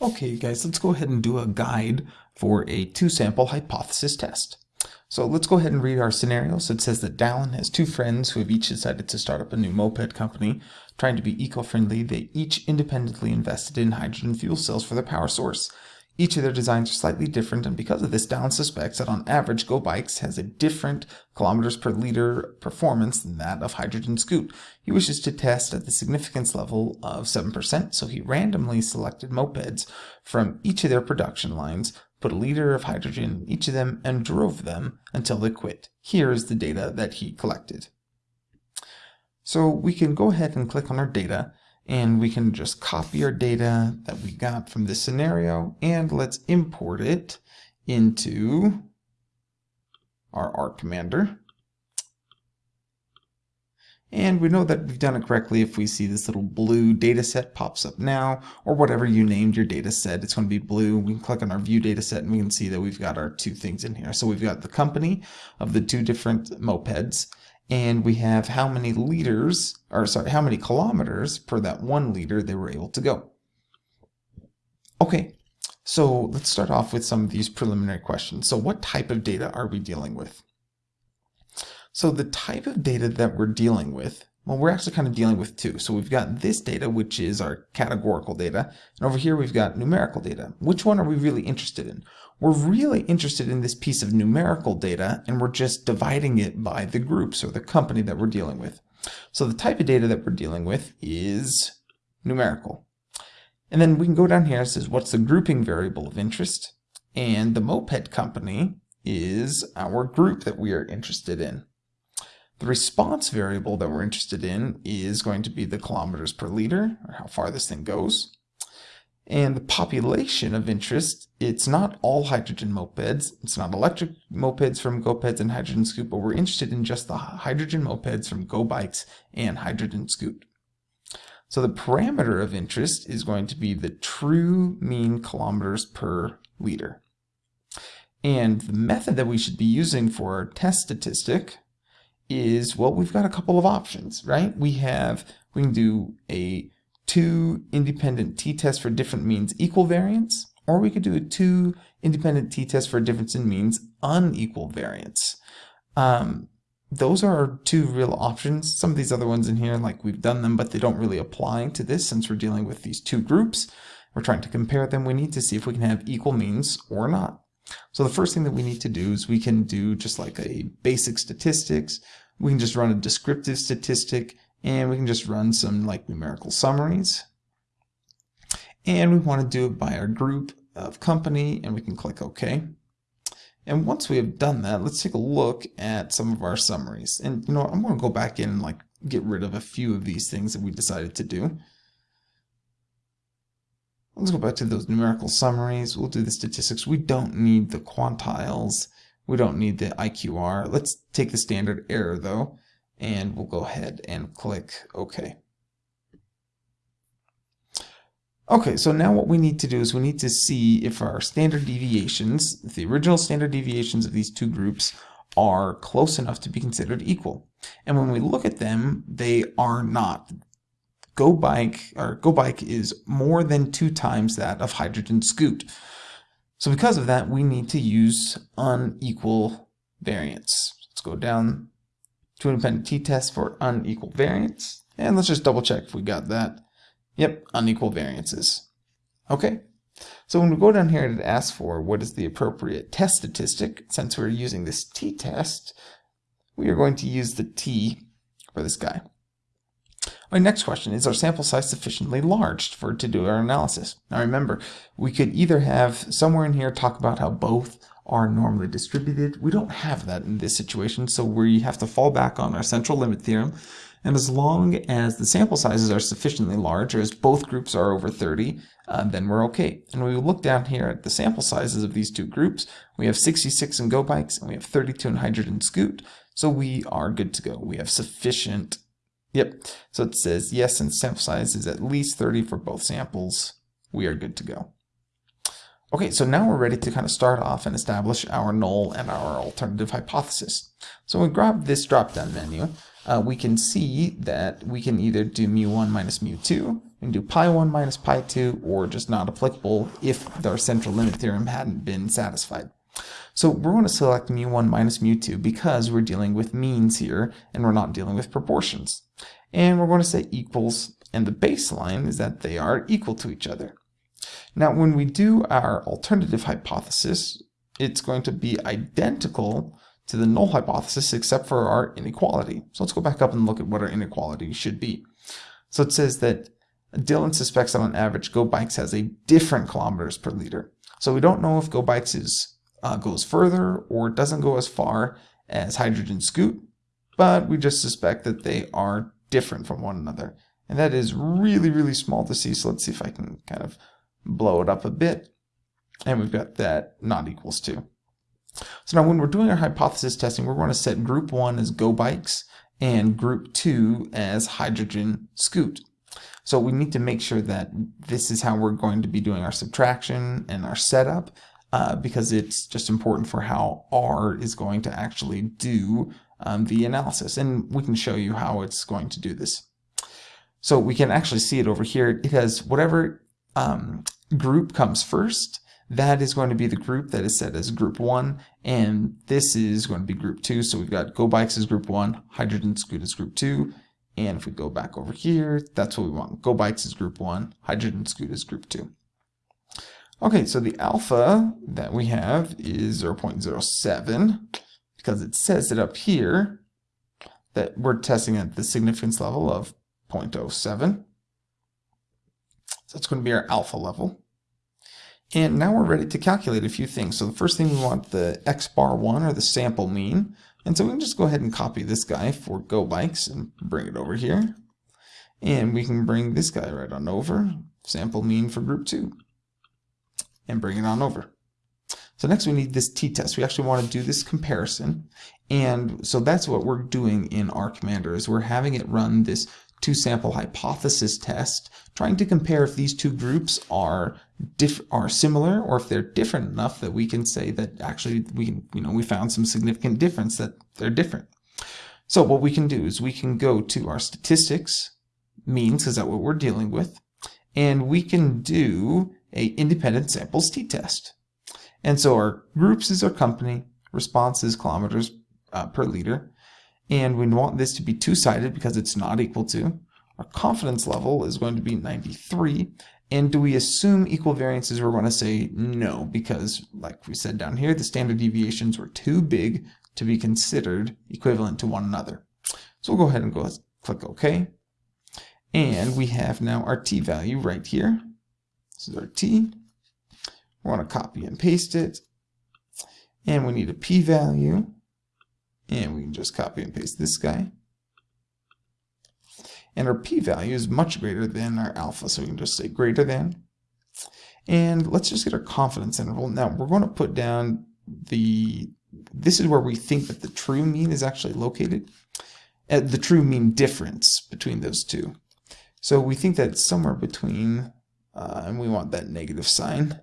Okay guys, let's go ahead and do a guide for a two-sample hypothesis test. So let's go ahead and read our scenario. So it says that Dallin has two friends who have each decided to start up a new moped company. Trying to be eco-friendly, they each independently invested in hydrogen fuel cells for their power source. Each of their designs are slightly different, and because of this, Down suspects that on average, Go Bikes has a different kilometers per liter performance than that of Hydrogen Scoot. He wishes to test at the significance level of 7%, so he randomly selected mopeds from each of their production lines, put a liter of hydrogen in each of them, and drove them until they quit. Here is the data that he collected. So we can go ahead and click on our data and we can just copy our data that we got from this scenario and let's import it into our R commander. And we know that we've done it correctly if we see this little blue data set pops up now, or whatever you named your data set, it's going to be blue. We can click on our view data set and we can see that we've got our two things in here. So we've got the company of the two different mopeds, and we have how many liters, or sorry, how many kilometers per that one liter they were able to go. Okay, so let's start off with some of these preliminary questions. So what type of data are we dealing with? So the type of data that we're dealing with, well, we're actually kind of dealing with two. So we've got this data, which is our categorical data, and over here we've got numerical data. Which one are we really interested in? We're really interested in this piece of numerical data, and we're just dividing it by the groups or the company that we're dealing with. So the type of data that we're dealing with is numerical. And then we can go down here, it says what's the grouping variable of interest, and the moped company is our group that we are interested in. The response variable that we're interested in is going to be the kilometers per liter, or how far this thing goes. And the population of interest, it's not all hydrogen mopeds, it's not electric mopeds from GoPeds and Hydrogen Scoot, but we're interested in just the hydrogen mopeds from Go Bikes and Hydrogen Scoot. So the parameter of interest is going to be the true mean kilometers per liter. And the method that we should be using for our test statistic is, well, we've got a couple of options, right? We have, we can do a two independent t-tests for different means equal variance, or we could do a two independent t-tests for a difference in means unequal variance. Um, those are our two real options. Some of these other ones in here, like we've done them, but they don't really apply to this since we're dealing with these two groups. We're trying to compare them. We need to see if we can have equal means or not. So the first thing that we need to do is we can do just like a basic statistics. We can just run a descriptive statistic and we can just run some like numerical summaries. And we want to do it by our group of company and we can click OK. And once we have done that, let's take a look at some of our summaries. And you know, I'm going to go back in and like get rid of a few of these things that we decided to do. Let's go back to those numerical summaries. We'll do the statistics. We don't need the quantiles. We don't need the IQR. Let's take the standard error though, and we'll go ahead and click OK. Okay, so now what we need to do is we need to see if our standard deviations, the original standard deviations of these two groups are close enough to be considered equal. And when we look at them, they are not. Go Bike or Go Bike is more than two times that of Hydrogen Scoot. So because of that, we need to use unequal variance. Let's go down to independent t-test for unequal variance. And let's just double check if we got that. Yep, unequal variances. Okay, so when we go down here it asks for what is the appropriate test statistic, since we're using this t-test, we are going to use the t for this guy. My next question is our sample size sufficiently large for to do our analysis? Now remember, we could either have somewhere in here talk about how both are normally distributed. We don't have that in this situation, so we have to fall back on our central limit theorem. And as long as the sample sizes are sufficiently large, or as both groups are over 30, uh, then we're okay. And when we look down here at the sample sizes of these two groups, we have 66 in Go Bikes and we have 32 in Hydrogen Scoot, so we are good to go. We have sufficient Yep, so it says yes, and sample size is at least 30 for both samples. We are good to go. Okay, so now we're ready to kind of start off and establish our null and our alternative hypothesis. So when we grab this drop-down menu, uh, we can see that we can either do mu1 minus mu2, and do pi 1 minus pi 2, or just not applicable if our central limit theorem hadn't been satisfied. So we're going to select mu1 minus mu2 because we're dealing with means here, and we're not dealing with proportions. And we're going to say equals, and the baseline is that they are equal to each other. Now, when we do our alternative hypothesis, it's going to be identical to the null hypothesis except for our inequality. So let's go back up and look at what our inequality should be. So it says that Dylan suspects that on average GoBikes has a different kilometers per liter. So we don't know if GoBikes is, uh, goes further or doesn't go as far as Hydrogen Scoot, but we just suspect that they are different from one another. And that is really, really small to see. So let's see if I can kind of blow it up a bit. And we've got that not equals to. So now when we're doing our hypothesis testing, we're going to set group one as go bikes and group two as hydrogen scoot. So we need to make sure that this is how we're going to be doing our subtraction and our setup uh, because it's just important for how R is going to actually do um, the analysis. And we can show you how it's going to do this. So we can actually see it over here. It has whatever um, group comes first, that is going to be the group that is set as group 1, and this is going to be group 2. So we've got GoBikes as group 1, Hydrogen Scoot as group 2, and if we go back over here, that's what we want. GoBikes is group 1, Hydrogen Scoot is group 2. Okay, so the alpha that we have is 0.07 because it says it up here that we're testing at the significance level of 0.07. So that's going to be our alpha level. And now we're ready to calculate a few things. So the first thing we want the x bar 1 or the sample mean. And so we can just go ahead and copy this guy for GoBikes and bring it over here. And we can bring this guy right on over, sample mean for group 2, and bring it on over. So next we need this t-test. We actually want to do this comparison. And so that's what we're doing in R Commander is we're having it run this two sample hypothesis test, trying to compare if these two groups are are similar or if they're different enough that we can say that actually we can, you know, we found some significant difference that they're different. So what we can do is we can go to our statistics, means, is that what we're dealing with, and we can do a independent samples t-test. And so our groups is our company, response is kilometers uh, per liter, and we want this to be two-sided because it's not equal to. Our confidence level is going to be 93. And do we assume equal variances? We're going to say no, because like we said down here, the standard deviations were too big to be considered equivalent to one another. So we'll go ahead and go click OK. And we have now our t value right here. This is our t. We want to copy and paste it. And we need a p-value. And we can just copy and paste this guy. And our p-value is much greater than our alpha, so we can just say greater than. And let's just get our confidence interval. Now we're going to put down the, this is where we think that the true mean is actually located. Uh, the true mean difference between those two. So we think that it's somewhere between, uh, and we want that negative sign,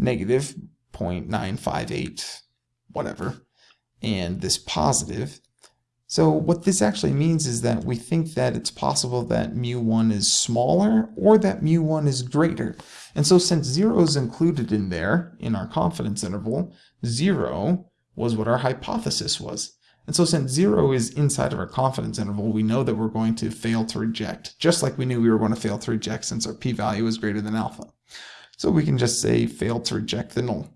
negative 0.958, whatever and this positive. So what this actually means is that we think that it's possible that mu1 is smaller or that mu1 is greater. And so since 0 is included in there, in our confidence interval, 0 was what our hypothesis was. And so since 0 is inside of our confidence interval, we know that we're going to fail to reject, just like we knew we were going to fail to reject since our p-value is greater than alpha. So we can just say fail to reject the null.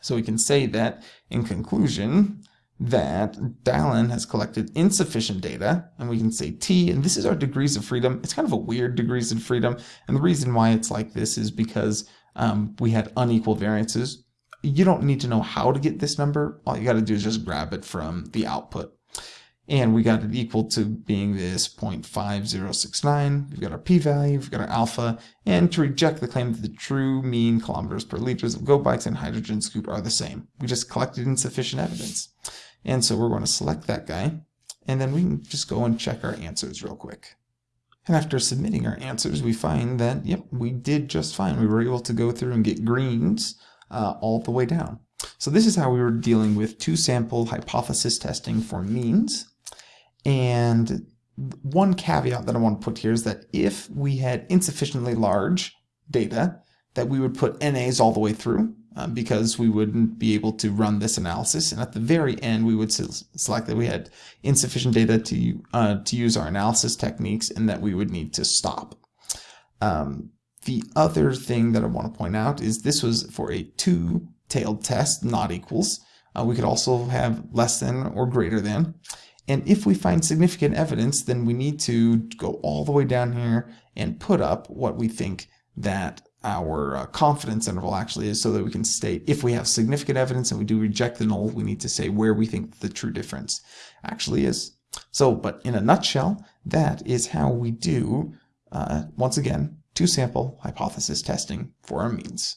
So we can say that, in conclusion, that Dylan has collected insufficient data, and we can say T, and this is our degrees of freedom. It's kind of a weird degrees of freedom, and the reason why it's like this is because um, we had unequal variances. You don't need to know how to get this number. All you got to do is just grab it from the output and we got it equal to being this 0.5069. We've got our p-value, we've got our alpha, and to reject the claim that the true mean kilometers per liters of GoBikes and hydrogen scoot are the same. We just collected insufficient evidence. And so we're going to select that guy, and then we can just go and check our answers real quick. And after submitting our answers, we find that, yep, we did just fine. We were able to go through and get greens uh, all the way down. So this is how we were dealing with two sample hypothesis testing for means. And one caveat that I want to put here is that if we had insufficiently large data, that we would put NAs all the way through uh, because we wouldn't be able to run this analysis. And at the very end, we would select that we had insufficient data to, uh, to use our analysis techniques and that we would need to stop. Um, the other thing that I want to point out is this was for a two-tailed test, not equals. Uh, we could also have less than or greater than. And if we find significant evidence, then we need to go all the way down here and put up what we think that our uh, confidence interval actually is so that we can state if we have significant evidence and we do reject the null, we need to say where we think the true difference actually is. So, but in a nutshell, that is how we do, uh, once again, two sample hypothesis testing for our means.